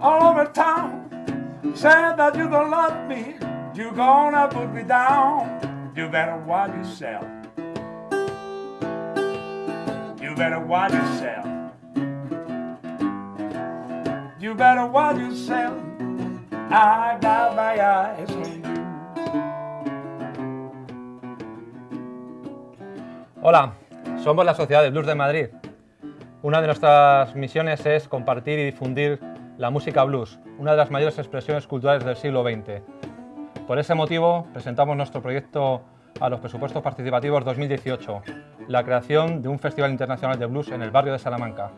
all over town. Said that you don't love me, you gonna put me down. You better watch yourself. You better watch yourself. You better watch yourself. I got my eyes on you. Hola, somos la Sociedad de Blues de Madrid. Una de nuestras misiones es compartir y difundir la música blues, una de las mayores expresiones culturales del siglo XX. Por ese motivo, presentamos nuestro proyecto a los presupuestos participativos 2018, la creación de un Festival Internacional de Blues en el barrio de Salamanca.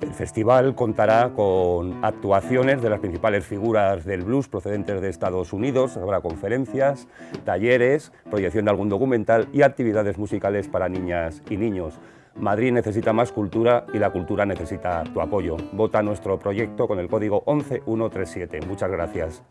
El festival contará con actuaciones de las principales figuras del blues procedentes de Estados Unidos, habrá conferencias, talleres, proyección de algún documental y actividades musicales para niñas y niños. Madrid necesita más cultura y la cultura necesita tu apoyo. Vota nuestro proyecto con el código 11137. Muchas gracias.